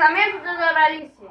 casamento da Doralice.